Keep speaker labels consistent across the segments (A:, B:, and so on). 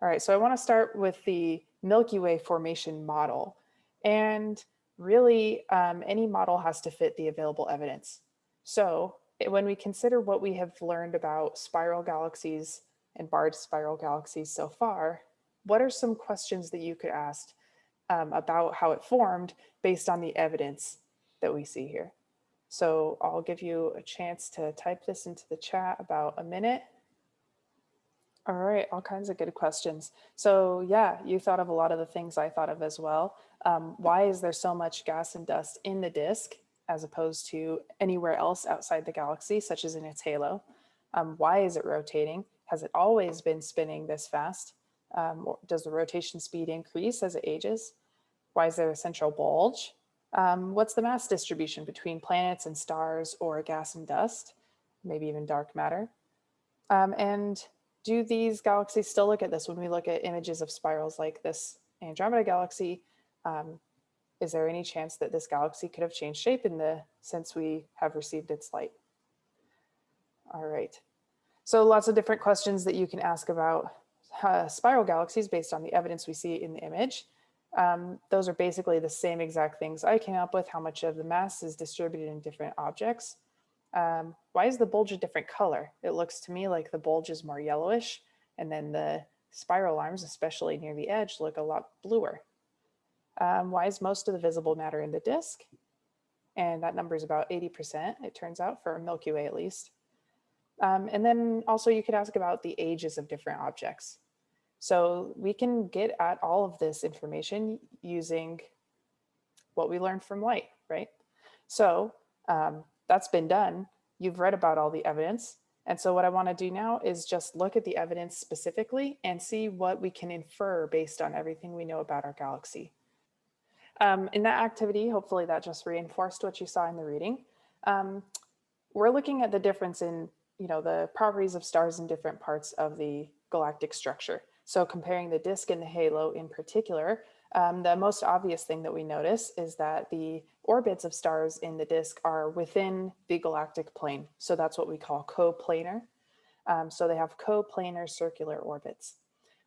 A: All right, so I want to start with the Milky Way formation model. And really, um, any model has to fit the available evidence. So when we consider what we have learned about spiral galaxies and barred spiral galaxies so far, what are some questions that you could ask um, about how it formed based on the evidence that we see here? So I'll give you a chance to type this into the chat about a minute all right, all kinds of good questions. So yeah, you thought of a lot of the things I thought of as well. Um, why is there so much gas and dust in the disk as opposed to anywhere else outside the galaxy, such as in its halo? Um, why is it rotating? Has it always been spinning this fast? Um, does the rotation speed increase as it ages? Why is there a central bulge? Um, what's the mass distribution between planets and stars or gas and dust? Maybe even dark matter. Um, and do these galaxies still look at this when we look at images of spirals like this Andromeda galaxy? Um, is there any chance that this galaxy could have changed shape in the since we have received its light? All right. So lots of different questions that you can ask about uh, spiral galaxies based on the evidence we see in the image. Um, those are basically the same exact things I came up with, how much of the mass is distributed in different objects. Um, why is the bulge a different color? It looks to me like the bulge is more yellowish and then the spiral arms, especially near the edge, look a lot bluer. Um, why is most of the visible matter in the disk? And that number is about 80%, it turns out, for Milky Way at least. Um, and then also you could ask about the ages of different objects. So we can get at all of this information using what we learned from light, right? So um, that's been done. You've read about all the evidence. And so what I wanna do now is just look at the evidence specifically and see what we can infer based on everything we know about our galaxy. Um, in that activity, hopefully that just reinforced what you saw in the reading. Um, we're looking at the difference in you know, the properties of stars in different parts of the galactic structure. So comparing the disk and the halo in particular, um, the most obvious thing that we notice is that the orbits of stars in the disk are within the galactic plane. So that's what we call coplanar. Um, so they have coplanar circular orbits.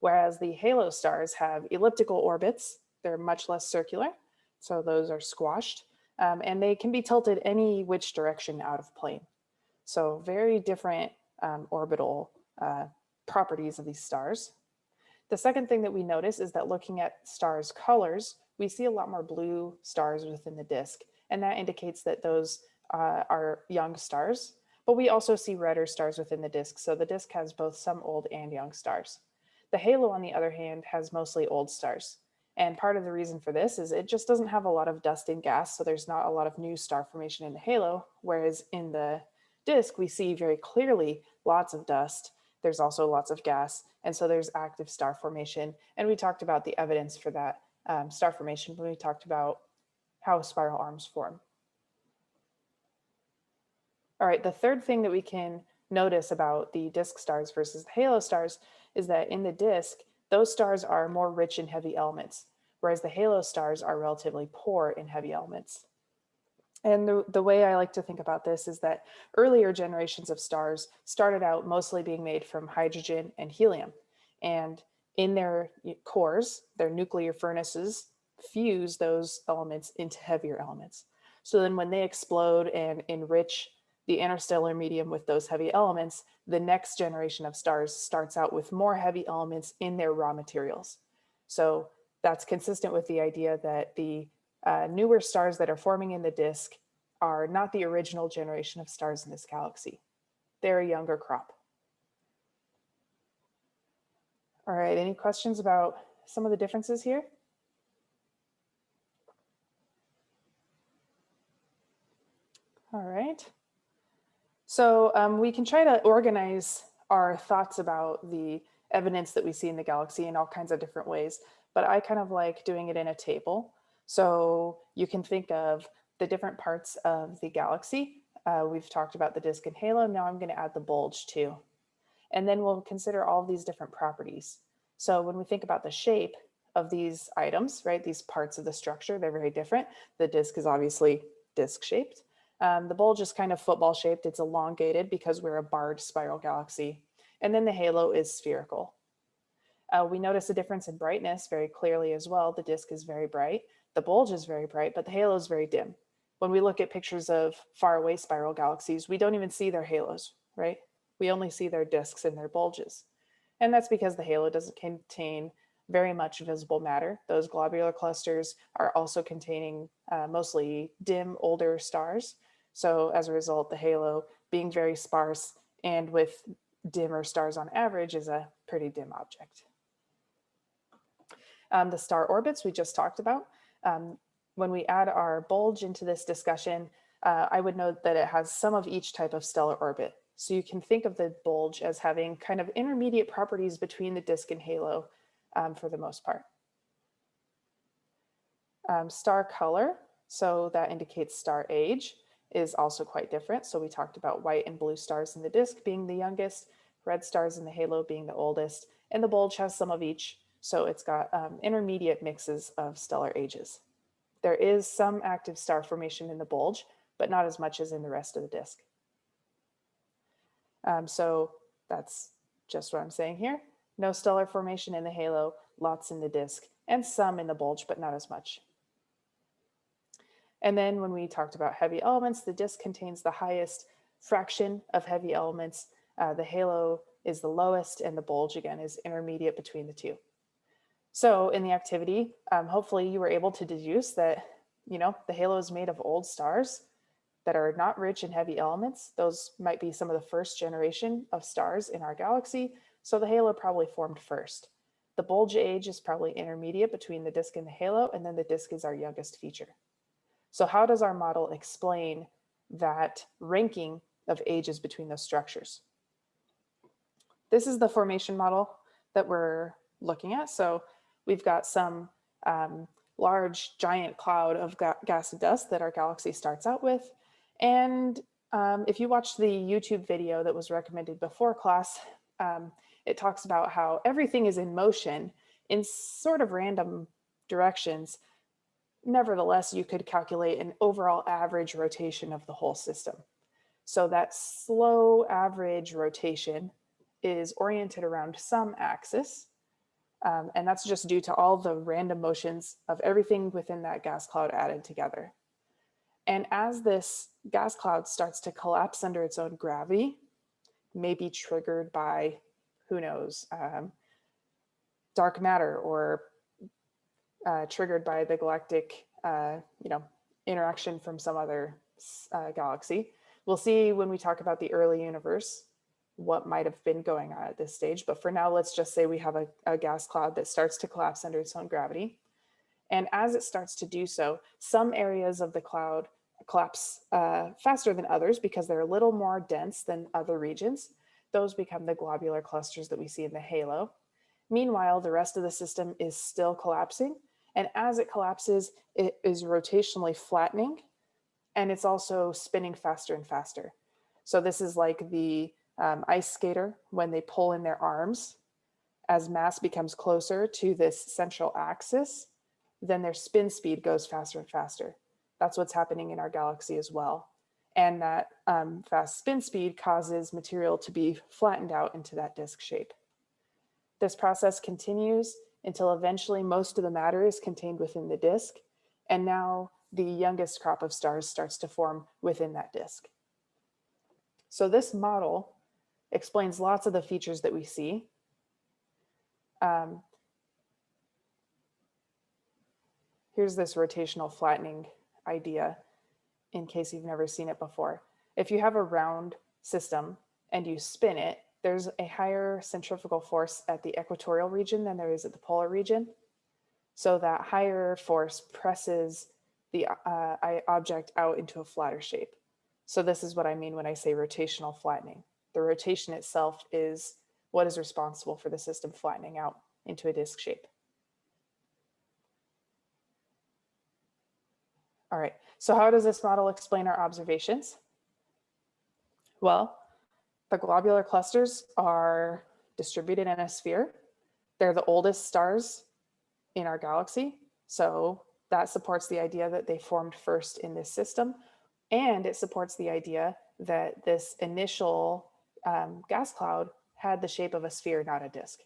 A: Whereas the halo stars have elliptical orbits, they're much less circular. So those are squashed um, and they can be tilted any which direction out of plane. So very different um, orbital uh, properties of these stars. The second thing that we notice is that looking at stars colors, we see a lot more blue stars within the disk. And that indicates that those uh, are young stars, but we also see redder stars within the disk. So the disk has both some old and young stars. The halo, on the other hand, has mostly old stars. And part of the reason for this is it just doesn't have a lot of dust and gas, so there's not a lot of new star formation in the halo, whereas in the disk, we see very clearly lots of dust there's also lots of gas. And so there's active star formation. And we talked about the evidence for that um, star formation when we talked about how spiral arms form. All right, the third thing that we can notice about the disk stars versus the halo stars is that in the disk, those stars are more rich in heavy elements, whereas the halo stars are relatively poor in heavy elements. And the, the way I like to think about this is that earlier generations of stars started out mostly being made from hydrogen and helium. And in their cores, their nuclear furnaces fuse those elements into heavier elements. So then when they explode and enrich the interstellar medium with those heavy elements, the next generation of stars starts out with more heavy elements in their raw materials. So that's consistent with the idea that the uh, newer stars that are forming in the disk are not the original generation of stars in this galaxy. They're a younger crop. All right, any questions about some of the differences here? All right. So um, we can try to organize our thoughts about the evidence that we see in the galaxy in all kinds of different ways, but I kind of like doing it in a table. So you can think of the different parts of the galaxy. Uh, we've talked about the disk and halo. Now I'm going to add the bulge too. And then we'll consider all these different properties. So when we think about the shape of these items, right, these parts of the structure, they're very different. The disk is obviously disk shaped. Um, the bulge is kind of football shaped. It's elongated because we're a barred spiral galaxy. And then the halo is spherical. Uh, we notice a difference in brightness very clearly as well. The disk is very bright, the bulge is very bright, but the halo is very dim. When we look at pictures of far away spiral galaxies, we don't even see their halos, right? We only see their disks and their bulges. And that's because the halo doesn't contain very much visible matter. Those globular clusters are also containing uh, mostly dim older stars. So as a result, the halo being very sparse and with dimmer stars on average is a pretty dim object. Um, the star orbits we just talked about. Um, when we add our bulge into this discussion, uh, I would note that it has some of each type of stellar orbit. So you can think of the bulge as having kind of intermediate properties between the disk and halo um, for the most part. Um, star color, so that indicates star age, is also quite different. So we talked about white and blue stars in the disk being the youngest, red stars in the halo being the oldest, and the bulge has some of each. So it's got um, intermediate mixes of stellar ages. There is some active star formation in the bulge, but not as much as in the rest of the disk. Um, so that's just what I'm saying here. No stellar formation in the halo, lots in the disk, and some in the bulge, but not as much. And then when we talked about heavy elements, the disk contains the highest fraction of heavy elements. Uh, the halo is the lowest and the bulge again is intermediate between the two. So in the activity, um, hopefully you were able to deduce that, you know, the halo is made of old stars that are not rich in heavy elements. Those might be some of the first generation of stars in our galaxy. So the halo probably formed first. The bulge age is probably intermediate between the disk and the halo, and then the disk is our youngest feature. So how does our model explain that ranking of ages between those structures? This is the formation model that we're looking at. So we've got some um, large giant cloud of ga gas and dust that our galaxy starts out with. And um, if you watch the YouTube video that was recommended before class, um, it talks about how everything is in motion in sort of random directions. Nevertheless, you could calculate an overall average rotation of the whole system. So that slow average rotation is oriented around some axis. Um, and that's just due to all the random motions of everything within that gas cloud added together. And as this gas cloud starts to collapse under its own gravity, maybe triggered by who knows, um, dark matter or uh, triggered by the galactic, uh, you know, interaction from some other uh, galaxy. We'll see when we talk about the early universe what might have been going on at this stage. But for now, let's just say we have a, a gas cloud that starts to collapse under its own gravity. And as it starts to do so, some areas of the cloud collapse uh, faster than others because they're a little more dense than other regions. Those become the globular clusters that we see in the halo. Meanwhile, the rest of the system is still collapsing. And as it collapses, it is rotationally flattening and it's also spinning faster and faster. So this is like the um, ice skater when they pull in their arms. As mass becomes closer to this central axis, then their spin speed goes faster and faster. That's what's happening in our galaxy as well and that um, fast spin speed causes material to be flattened out into that disk shape. This process continues until eventually most of the matter is contained within the disk, and now the youngest crop of stars starts to form within that disk. So this model explains lots of the features that we see. Um, here's this rotational flattening idea in case you've never seen it before. If you have a round system and you spin it, there's a higher centrifugal force at the equatorial region than there is at the polar region. So that higher force presses the uh, object out into a flatter shape. So this is what I mean when I say rotational flattening. The rotation itself is what is responsible for the system flattening out into a disk shape. All right, so how does this model explain our observations? Well, the globular clusters are distributed in a sphere. They're the oldest stars in our galaxy. So that supports the idea that they formed first in this system. And it supports the idea that this initial um, gas cloud had the shape of a sphere, not a disk.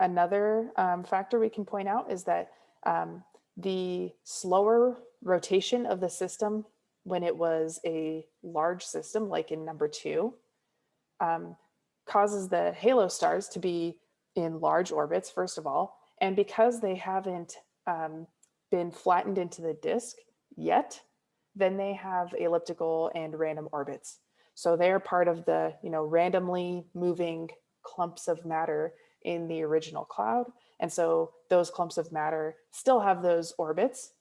A: Another um, factor we can point out is that um, the slower rotation of the system when it was a large system, like in number two, um, causes the halo stars to be in large orbits, first of all. And because they haven't um, been flattened into the disk yet, then they have elliptical and random orbits. So they're part of the you know, randomly moving clumps of matter in the original cloud. And so those clumps of matter still have those orbits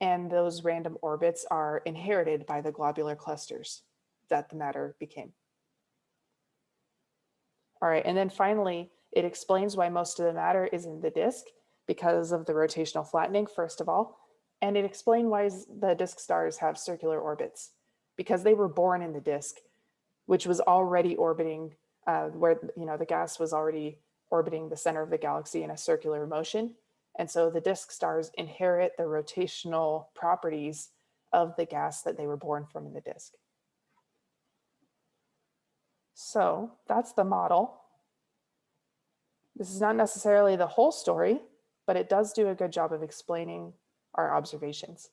A: and those random orbits are inherited by the globular clusters that the matter became. All right, and then finally, it explains why most of the matter is in the disk because of the rotational flattening, first of all, and it explains why the disk stars have circular orbits because they were born in the disk, which was already orbiting uh, where you know the gas was already orbiting the center of the galaxy in a circular motion. And so the disk stars inherit the rotational properties of the gas that they were born from in the disk. So that's the model. This is not necessarily the whole story, but it does do a good job of explaining our observations.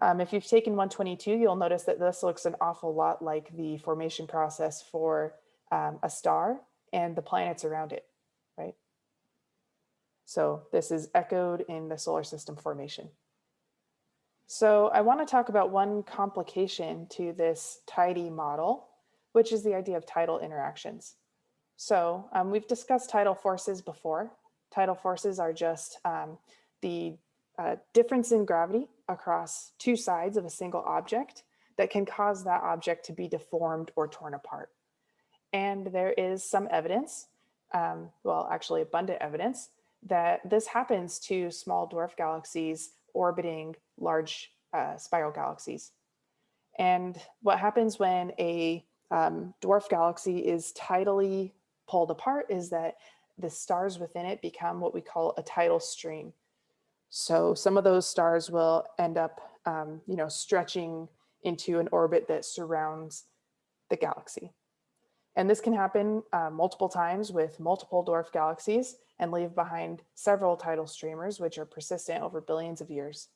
A: Um, if you've taken 122, you'll notice that this looks an awful lot like the formation process for um, a star and the planets around it? So this is echoed in the solar system formation. So I want to talk about one complication to this tidy model, which is the idea of tidal interactions. So um, we've discussed tidal forces before. Tidal forces are just um, the uh, difference in gravity across two sides of a single object that can cause that object to be deformed or torn apart. And there is some evidence, um, well, actually abundant evidence, that this happens to small dwarf galaxies orbiting large uh, spiral galaxies. And what happens when a um, dwarf galaxy is tidally pulled apart is that the stars within it become what we call a tidal stream. So some of those stars will end up, um, you know, stretching into an orbit that surrounds the galaxy. And this can happen uh, multiple times with multiple dwarf galaxies and leave behind several tidal streamers, which are persistent over billions of years.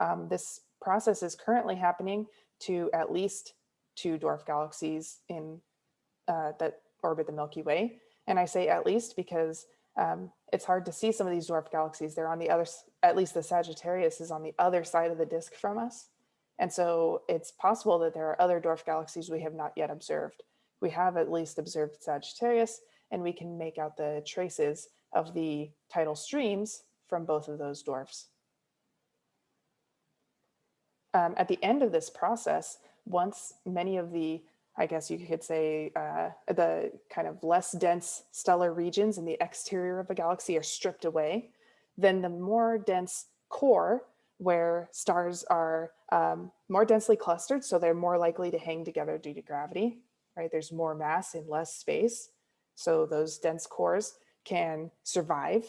A: Um, this process is currently happening to at least two dwarf galaxies in uh, that orbit the Milky Way. And I say at least because um, it's hard to see some of these dwarf galaxies. They're on the other, at least the Sagittarius is on the other side of the disk from us. And so it's possible that there are other dwarf galaxies we have not yet observed. We have at least observed Sagittarius, and we can make out the traces of the tidal streams from both of those dwarfs. Um, at the end of this process, once many of the, I guess you could say, uh, the kind of less dense stellar regions in the exterior of a galaxy are stripped away, then the more dense core where stars are um, more densely clustered, so they're more likely to hang together due to gravity, right? There's more mass in less space. So those dense cores can survive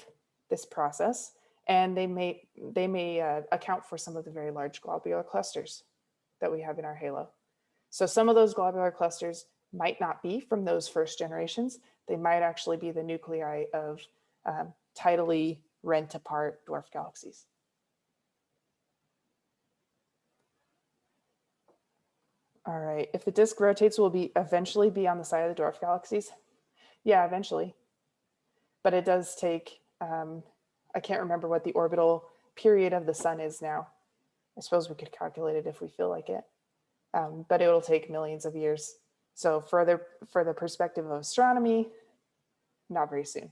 A: this process and they may, they may uh, account for some of the very large globular clusters that we have in our halo. So some of those globular clusters might not be from those first generations. They might actually be the nuclei of um, tidally rent apart dwarf galaxies. All right, if the disk rotates, will be eventually be on the side of the dwarf galaxies? Yeah, eventually. But it does take, um, I can't remember what the orbital period of the sun is now. I suppose we could calculate it if we feel like it, um, but it will take millions of years. So further, for the perspective of astronomy, not very soon.